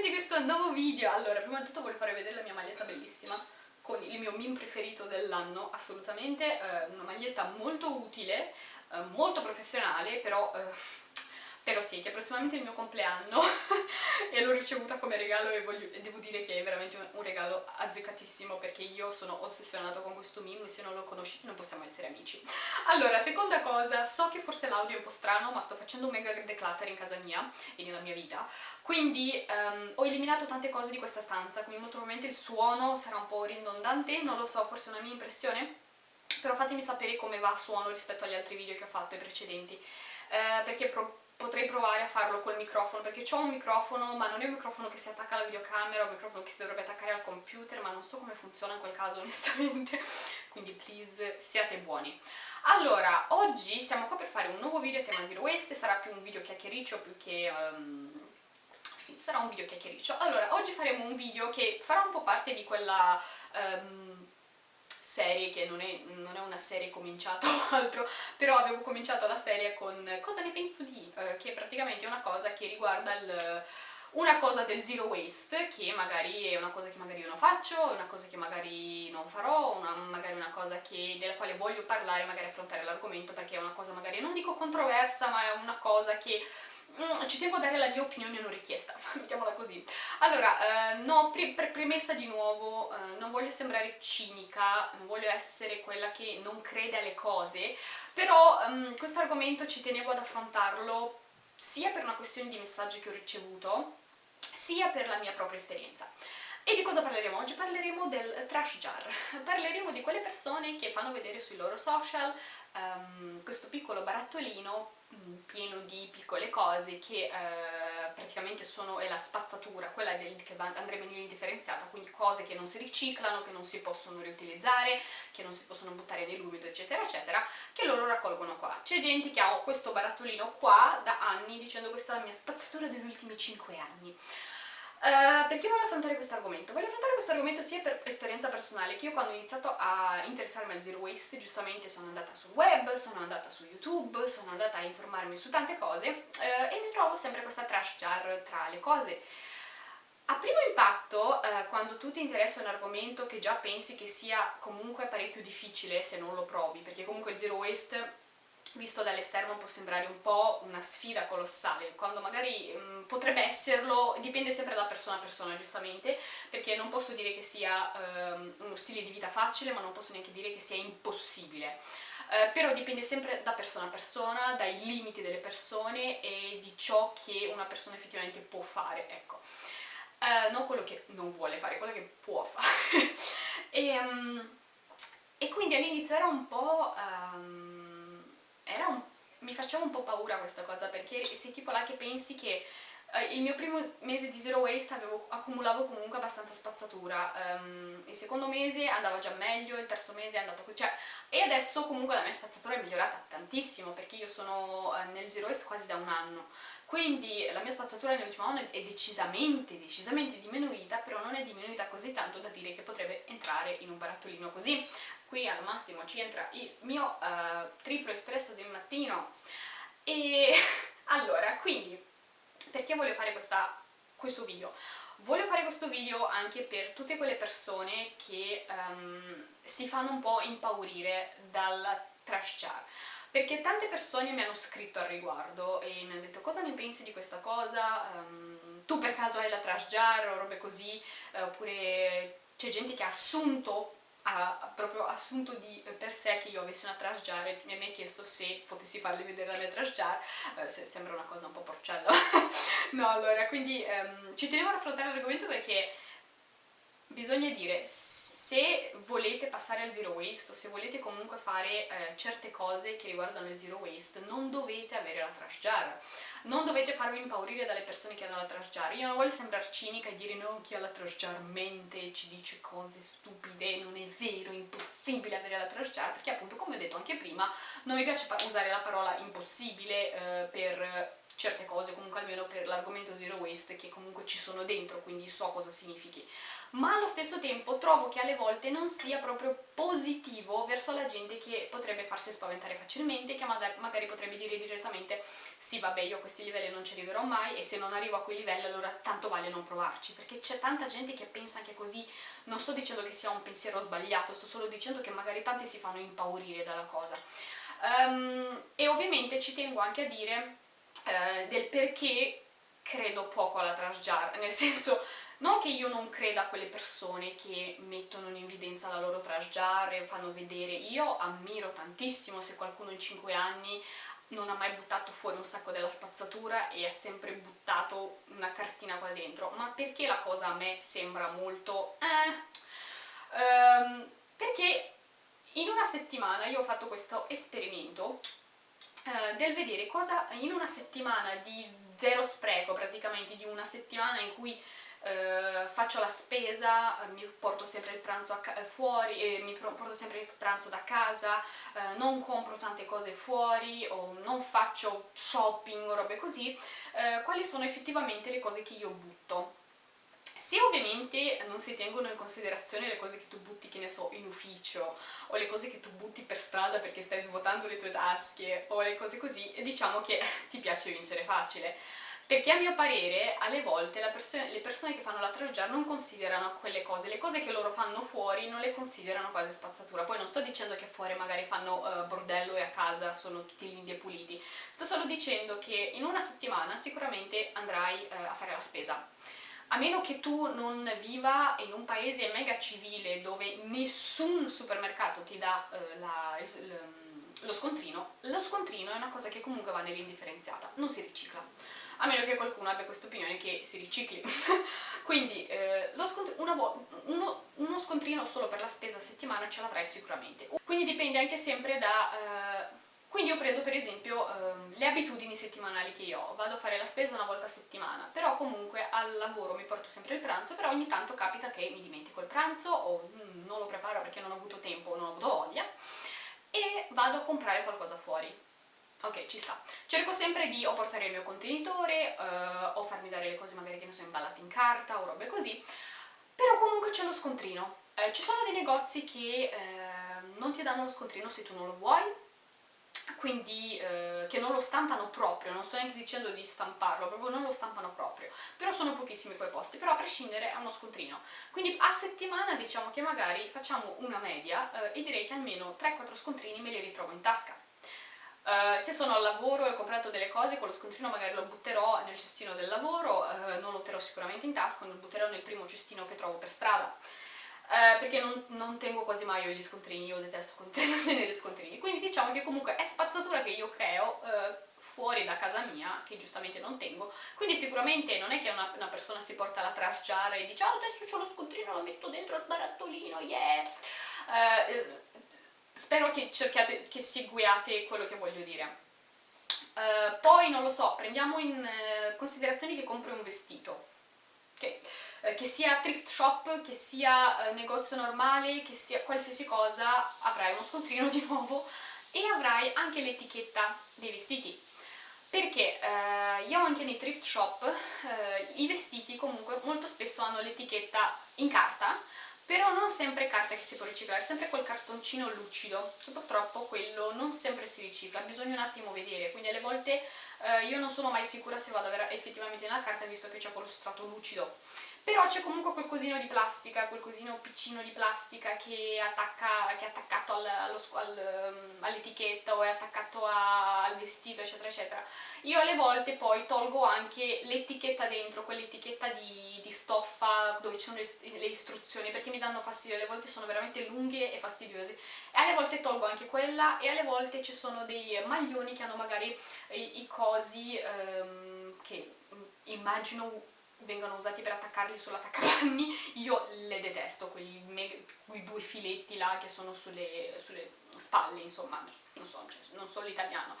benvenuti in questo nuovo video! Allora, prima di tutto voglio farvi vedere la mia maglietta bellissima con il mio meme preferito dell'anno, assolutamente, eh, una maglietta molto utile, eh, molto professionale, però eh, però sì, che è prossimamente il mio compleanno e l'ho ricevuta come regalo e, voglio, e, devo dire che è veramente un, un, regalo azzeccatissimo perché io sono ossessionato con questo meme e se non lo conoscete non possiamo essere amici. Allora, seconda cosa, so che forse l'audio è un po' strano ma sto facendo un mega declutter in casa mia e nella mia vita quindi um, ho eliminato tante cose di questa stanza quindi molto probabilmente il suono sarà un po' ridondante, non lo so, forse è una mia impressione però fatemi sapere come va a suono rispetto agli altri video che ho fatto, i precedenti eh, perché potrei provare a farlo col microfono perché ho un microfono ma non è un microfono che si attacca alla videocamera, è un microfono che si dovrebbe attaccare al computer ma non so come funziona in quel caso onestamente. Quindi please siate buoni. Allora, oggi siamo qua per fare un nuovo video a tema Zero Waste sarà più un video chiacchiericcio più che... Um, sì, sarà un video chiacchiericcio. Allora, oggi faremo un video che farà un po' parte di quella... Um, serie che non è, non è, una serie cominciata o altro, però avevo cominciato la serie con Cosa ne penso di? Eh, che praticamente è una cosa che riguarda il, una cosa del zero waste, che magari è una cosa che magari io non faccio, una cosa che magari non farò, una, magari una cosa che, della quale voglio parlare, magari affrontare l'argomento perché è una cosa magari, non dico controversa, ma è una cosa che ci tengo a dare la mia opinione non richiesta, mettiamola così. Allora, eh, no, pre pre premessa di nuovo, eh, non voglio sembrare cinica, non voglio essere quella che non crede alle cose, però um, questo argomento ci tenevo ad affrontarlo sia per una questione di messaggi che ho ricevuto, sia per la mia propria esperienza. E di cosa parleremo oggi? Parleremo del trash jar, parleremo di quelle persone che fanno vedere sui loro social um, questo piccolo barattolino mm, pieno di piccole cose che eh, praticamente sono è la spazzatura, quella del, che andrebbe in indifferenziata, quindi cose che non si riciclano, che non si possono riutilizzare, che non si possono buttare nell'umido eccetera eccetera, che loro raccolgono qua. C'è gente che ha questo barattolino qua da anni dicendo questa è la mia spazzatura degli ultimi 5 anni. Uh, perché voglio affrontare questo argomento? Voglio affrontare questo argomento sia per esperienza personale, che io quando ho iniziato a interessarmi al zero waste, giustamente sono andata sul web, sono andata su YouTube, sono andata a informarmi su tante cose uh, e mi trovo sempre questa trash jar tra le cose. A primo impatto, uh, quando tu ti interessa un argomento che già pensi che sia comunque parecchio difficile se non lo provi, perché comunque il zero waste visto dall'esterno può sembrare un po' una sfida colossale, quando magari mh, mm, potrebbe esserlo, dipende sempre da persona a persona giustamente, perché non posso dire che sia um, uno stile di vita facile, ma non posso neanche dire che sia impossibile. Uh, però dipende sempre da persona a persona, dai limiti delle persone e di ciò che una persona effettivamente può fare, ecco. Uh, non quello che non vuole fare, quello che può fare. e, um, e, quindi all'inizio era un po'... Um, un, mi faceva un po' paura questa cosa perché sei tipo là che pensi che uh, il mio primo mese di zero waste avevo, accumulavo comunque abbastanza spazzatura um, il secondo mese andava già meglio, il terzo mese è andato così cioè, e adesso comunque la mia spazzatura è migliorata tantissimo perché io sono uh, nel zero waste quasi da un anno. Quindi la mia spazzatura nell'ultimo anno è decisamente, decisamente diminuita, però non è diminuita così tanto da dire che potrebbe entrare in un barattolino così qui al massimo ci entra il mio uh, triplo espresso del mattino. E allora quindi perché voglio fare questa, questo video? Voglio fare questo video anche per tutte quelle persone che um, si fanno un po' impaurire dal trash jar. Perché tante persone mi hanno scritto al riguardo e mi hanno detto cosa ne pensi di questa cosa, um, tu per caso hai la trash jar o robe così, uh, oppure c'è gente che ha assunto ha proprio assunto di per sé che io avessi una trash jar e mi ha chiesto se potessi farle vedere la mia trash jar eh, sembra una cosa un po' porcella. No allora quindi ehm, ci tenevo ad affrontare l'argomento perché bisogna dire se volete passare al zero waste o se volete comunque fare eh, certe cose che riguardano il zero waste non dovete avere la trash jar non dovete farvi impaurire dalle persone che hanno la trash jar. Io non voglio sembrare cinica e dire no, chi ha la trash jar mente e ci dice cose stupide. Non è vero, è impossibile avere la trash jar. Perché appunto come ho detto anche prima non mi piace usare la parola impossibile eh, per certe cose, comunque almeno per l'argomento zero waste, che comunque ci sono dentro, quindi so cosa significhi. Ma allo stesso tempo trovo che alle volte non sia proprio positivo verso la gente che potrebbe farsi spaventare facilmente, che magari potrebbe dire direttamente sì vabbè io a questi livelli non ci arriverò mai e se non arrivo a quei livelli allora tanto vale non provarci, perché c'è tanta gente che pensa anche così, non sto dicendo che sia un pensiero sbagliato, sto solo dicendo che magari tanti si fanno impaurire dalla cosa. Um, e ovviamente ci tengo anche a dire eh, del perché credo poco alla transjar, nel senso non che io non creda a quelle persone che mettono in evidenza la loro transjar e fanno vedere, io ammiro tantissimo se qualcuno in 5 anni non ha mai buttato fuori un sacco della spazzatura e ha sempre buttato una cartina qua dentro, ma perché la cosa a me sembra molto... Eh, ehm, perché in una settimana io ho fatto questo esperimento eh, del vedere cosa in una settimana di zero spreco, praticamente di una settimana in cui eh, faccio la spesa, eh, mi porto sempre il pranzo eh, fuori, eh, mi porto sempre il pranzo da casa, eh, non compro tante cose fuori o non faccio shopping o robe così, quali sono effettivamente le cose che io butto se ovviamente non si tengono in considerazione le cose che tu butti, che ne so, in ufficio, o le cose che tu butti per strada perché stai svuotando le tue tasche, o le cose così, diciamo che ti piace vincere facile. Perché a mio parere, alle volte perso le persone che fanno la trash non considerano quelle cose, le cose che loro fanno fuori non le considerano quasi spazzatura. Poi non sto dicendo che fuori magari fanno uh, bordello e a casa sono tutti lindi e puliti, sto solo dicendo che in una settimana sicuramente andrai uh, a fare la spesa a meno che tu non viva in un paese mega civile dove nessun supermercato ti dà eh, la, lo scontrino, lo scontrino è una cosa che comunque va nell'indifferenziata, non si ricicla. A meno che qualcuno abbia questa opinione che si ricicli. Quindi eh, uno, uno, scontrino solo per la spesa a settimana ce l'avrai sicuramente. Quindi dipende anche sempre da... Eh, quindi io prendo per esempio ehm, le abitudini settimanali che io ho, vado a fare la spesa una volta a settimana, però comunque al lavoro mi porto sempre il pranzo, però ogni tanto capita che mi dimentico il pranzo o mm, non lo preparo perché non ho avuto tempo non ho avuto voglia e vado a comprare qualcosa fuori. Ok, ci sta. Cerco sempre di o portare il mio contenitore eh, o farmi dare le cose magari che ne sono imballate in carta o robe così, però comunque c'è lo scontrino. Eh, ci sono dei negozi che eh, non ti danno lo scontrino se tu non lo vuoi, quindi eh, che non lo stampano proprio, non sto neanche dicendo di stamparlo, proprio non lo stampano proprio, però sono pochissimi quei posti, però a prescindere è uno scontrino. Quindi a settimana diciamo che magari facciamo una media eh, e direi che almeno 3-4 scontrini me li ritrovo in tasca. Uh, se sono al lavoro e ho comprato delle cose, quello scontrino magari lo butterò nel cestino del lavoro, uh, non lo terrò sicuramente in tasca, lo butterò nel primo cestino che trovo per strada. Eh, perché non, non, tengo quasi mai gli scontrini, io detesto tenere scontrini, quindi diciamo che comunque è spazzatura che io creo fuori da casa mia, che giustamente non tengo, quindi sicuramente non è che una, una persona si porta la trash jar e dice oh adesso ho lo scontrino, lo metto dentro al barattolino, yeah! Eh, spero che cerchiate, che seguiate quello che voglio dire. Uh, poi non lo so, prendiamo in uh, considerazione che compri un vestito. Okay. Eh, che sia thrift shop, che sia eh, negozio normale, che sia qualsiasi cosa, avrai uno scontrino di nuovo e avrai anche l'etichetta dei vestiti perché eh, io anche nei thrift shop eh, i vestiti comunque molto spesso hanno l'etichetta in carta però non sempre carta che si può riciclare, sempre quel cartoncino lucido, che purtroppo quello non sempre si ricicla, bisogna un attimo vedere, quindi alle volte eh, io non sono mai sicura se vado ad avere effettivamente nella carta visto che c'è quello strato lucido però c'è comunque quel cosino di plastica, quel cosino piccino di plastica che, attacca, che è attaccato al, al, um, all'etichetta o è attaccato a, al vestito eccetera eccetera. Io alle volte poi tolgo anche l'etichetta dentro, quell'etichetta di, di, stoffa dove ci sono le, le, istruzioni perché mi danno fastidio, alle volte sono veramente lunghe e fastidiose e alle volte tolgo anche quella e alle volte ci sono dei maglioni che hanno magari i, i cosi um, che immagino vengono usati per attaccarli sull'attaccapanni, io le detesto, quei, quei, due filetti là che sono sulle, sulle spalle, insomma, non so, cioè, non so l'italiano.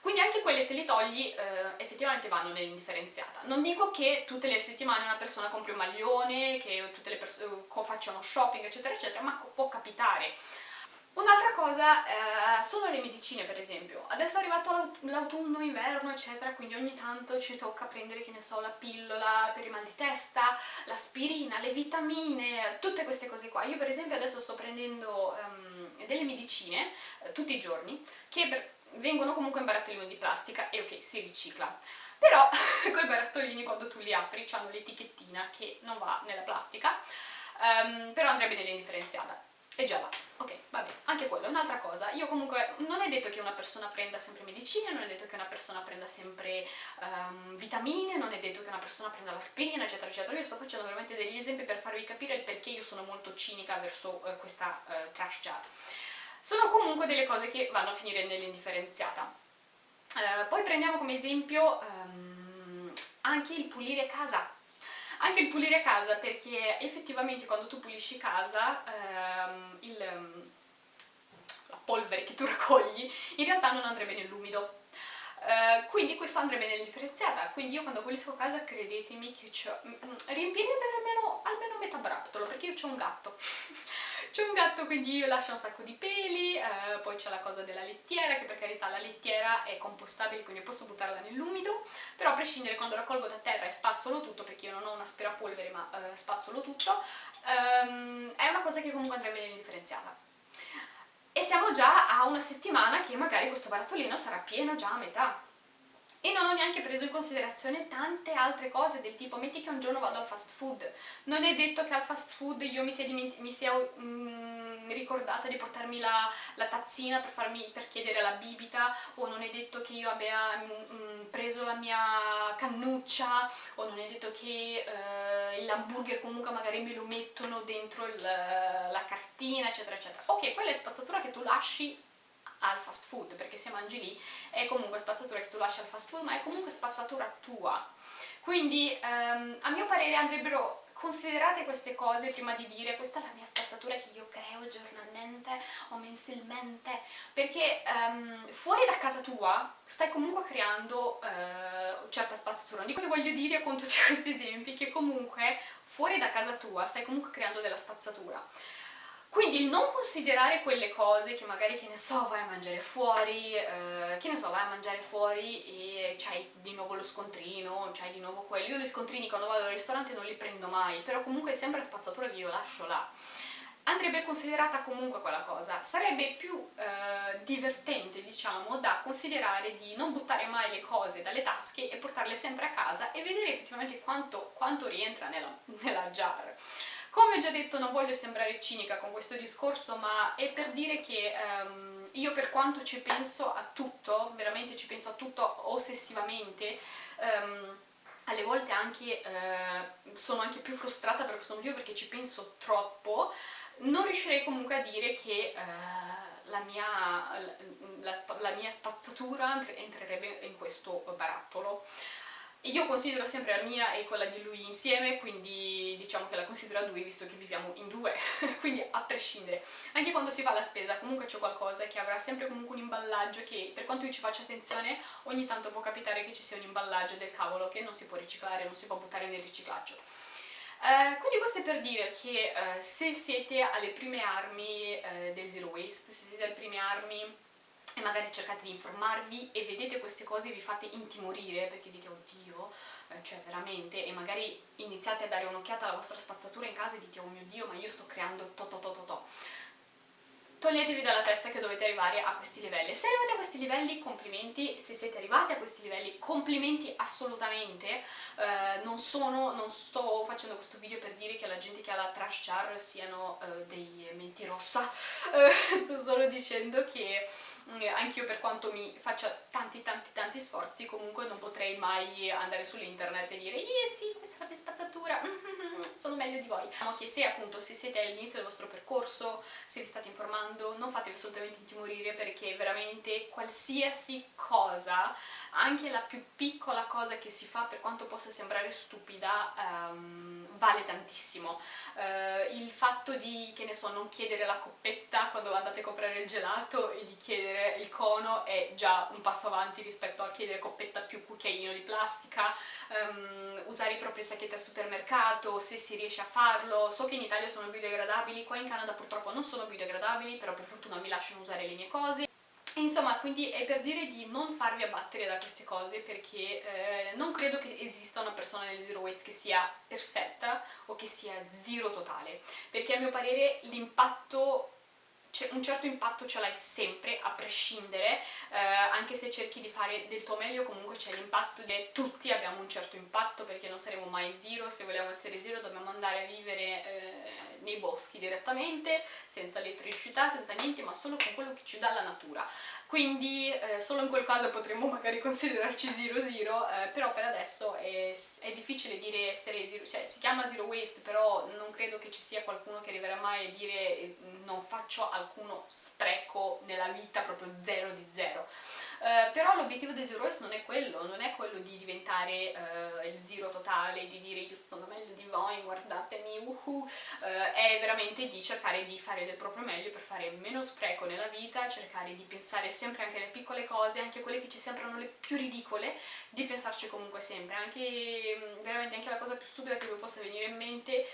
Quindi anche quelle se li togli eh, effettivamente vanno nell'indifferenziata. Non dico che tutte le settimane una persona compri un maglione, che tutte le persone facciano shopping eccetera eccetera, ma può capitare. Un'altra cosa eh, sono le medicine per esempio, adesso è arrivato l'autunno, inverno eccetera, quindi ogni tanto ci tocca prendere, che ne so, la pillola per il mal di testa, l'aspirina, le vitamine, tutte queste cose qua. Io per esempio adesso sto prendendo um, delle medicine eh, tutti i giorni che vengono comunque in barattolini di plastica e ok, si ricicla. Però quei barattolini quando tu li apri hanno l'etichettina che non va nella plastica, um, però andrebbe nell'indifferenziata e già va, ok, vabbè, anche quello è un'altra cosa. Io comunque, non è detto che una persona prenda sempre medicine, non è detto che una persona prenda sempre um, vitamine, non è detto che una persona prenda l'aspirina, eccetera, eccetera. Io sto facendo veramente degli esempi per farvi capire il perché io sono molto cinica verso uh, questa uh, trash jar. Sono comunque delle cose che vanno a finire nell'indifferenziata. Uh, poi prendiamo come esempio um, anche il pulire casa anche il pulire casa perché effettivamente quando tu pulisci casa il, la polvere che tu raccogli in realtà non andrebbe nell'umido Uh, quindi questo andrebbe nell'indifferenziata, quindi io quando pulisco casa credetemi che. Mm, mm, riempire per almeno, almeno metà barattolo, perché io ho un gatto. c'è un gatto quindi io lascio un sacco di peli, uh, poi c'è la cosa della lettiera, che per carità la lettiera è compostabile, quindi posso buttarla nell'umido, però a prescindere quando raccolgo da terra e spazzolo tutto, perché io non ho un aspirapolvere ma uh, spazzolo tutto, um, è una cosa che comunque andrebbe nell'indifferenziata e siamo già a una settimana che magari questo barattolino sarà pieno già a metà e non ho neanche preso in considerazione tante altre cose del tipo metti che un giorno vado al fast food. Non è detto che al fast food io mi sia, mi sia mm, ricordata di portarmi la, la, tazzina per, farmi, per chiedere la bibita o non è detto che io abbia mm preso la mia cannuccia o non è detto che eh, l'hamburger comunque magari me lo mettono dentro il, la cartina eccetera eccetera. Ok, quella è spazzatura che tu lasci al fast food perché se mangi lì è comunque spazzatura che tu lasci al fast food ma è comunque spazzatura tua. Quindi ehm, a mio parere andrebbero considerate queste cose prima di dire questa è la mia spazzatura che io creo giornalmente o mensilmente. Perché um, fuori da casa tua stai comunque creando uh, certa spazzatura. Non dico che voglio dire con tutti questi esempi che comunque fuori da casa tua stai comunque creando della spazzatura quindi il non considerare quelle cose che magari, che ne so, vai a mangiare fuori, eh, che ne so, vai a mangiare fuori e c'hai di nuovo lo scontrino, c'hai di nuovo quello. Io gli scontrini quando vado al ristorante non li prendo mai, però comunque è sempre spazzatura che io lascio là. Andrebbe considerata comunque quella cosa. Sarebbe più eh, divertente, diciamo, da considerare di non buttare mai le cose dalle tasche e portarle sempre a casa e vedere effettivamente quanto, quanto rientra nella, nella jar. Come ho già detto non voglio sembrare cinica con questo discorso ma è per dire che um, io per quanto ci penso a tutto, veramente ci penso a tutto ossessivamente, um, alle volte anche, uh, sono anche più frustrata per questo motivo perché ci penso troppo, non riuscirei comunque a dire che uh, la, mia, la, la, la mia spazzatura entrerebbe in questo barattolo. Io considero sempre la mia e quella di lui insieme, quindi diciamo che la considero a due visto che viviamo in due, quindi a prescindere. Anche quando si fa la spesa comunque c'è qualcosa che avrà sempre comunque un imballaggio che per quanto io ci faccia attenzione ogni tanto può capitare che ci sia un imballaggio del cavolo che non si può riciclare, non si può buttare nel riciclaggio. Uh, quindi questo è per dire che uh, se siete alle prime armi uh, del zero waste, se siete alle prime armi e magari cercate di informarvi e vedete queste cose e vi fate intimorire perché dite oddio, eh, cioè veramente, e magari iniziate a dare un'occhiata alla vostra spazzatura in casa e dite oh mio dio ma io sto creando to to to to to toglietevi dalla testa che dovete arrivare a questi livelli. Se arrivate a questi livelli, complimenti, se siete arrivati a questi livelli, complimenti assolutamente. Eh, non, sono, non sto facendo questo video per dire che la gente che ha la trash jar siano eh, dei mentirossa, eh, sto solo dicendo che anch'io per quanto mi faccia tanti tanti tanti sforzi comunque non potrei mai andare sull'internet e dire eh sì questa è la mia spazzatura. Sono meglio di voi. Diciamo che se appunto se siete all'inizio del vostro percorso se vi state informando non fatevi assolutamente intimorire perché veramente qualsiasi cosa anche la più piccola cosa che si fa per quanto possa sembrare stupida um, vale tantissimo. Uh, il fatto di, che ne so, non chiedere la coppetta quando andate a comprare il gelato e di chiedere il cono è già un passo avanti rispetto a chiedere coppetta più cucchiaino di plastica. Um, usare i propri sacchetti al supermercato se si riesce a farlo, so che in Italia sono biodegradabili, qua in Canada purtroppo non sono biodegradabili, però per fortuna mi lasciano usare le mie cose. Insomma, quindi è per dire di non farvi abbattere da queste cose perché eh, non credo che esista una persona nel zero waste che sia perfetta o che sia zero totale, perché a mio parere l'impatto un certo impatto ce l'hai sempre, a prescindere, eh, anche se cerchi di fare del tuo meglio comunque c'è l'impatto di tutti abbiamo un certo impatto perché non saremo mai zero, se vogliamo essere zero dobbiamo andare a vivere eh, nei boschi direttamente, senza elettricità, senza niente, ma solo con quello che ci dà la natura. Quindi eh, solo in quel caso potremmo magari considerarci zero zero, eh, però per adesso è, è, difficile dire essere zero, cioè si chiama zero waste, però non credo che ci sia qualcuno che arriverà mai a dire eh, non faccio alcuno spreco nella vita, proprio zero di zero. Uh, però l'obiettivo dei Zero Waste non è quello, non è quello di diventare uh, il zero totale, di dire io sono meglio di voi, guardatemi, uhu, uh, è veramente di cercare di fare del proprio meglio per fare meno spreco nella vita, cercare di pensare sempre anche alle piccole cose, anche quelle che ci sembrano le più ridicole, di pensarci comunque sempre, anche mm, veramente anche la cosa più stupida che vi possa venire in mente,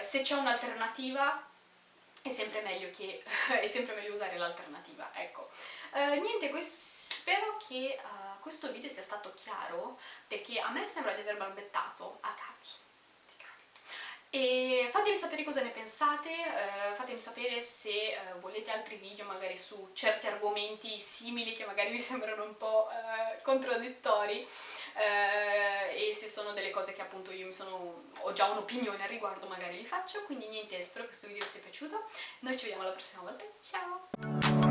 se c'è un'alternativa è sempre meglio, che, è sempre meglio usare l'alternativa, ecco. Uh, niente, spero che uh, questo video sia stato chiaro, perché a me sembra di aver balbettato a cazzo. E fatemi sapere cosa ne pensate, uh, fatemi sapere se uh, volete altri video magari su certi argomenti simili che magari vi sembrano un po' uh, contraddittori e se sono delle cose che appunto io sono, ho già un'opinione al riguardo magari li faccio, quindi niente, spero che questo video vi sia piaciuto, noi ci vediamo la prossima volta, ciao!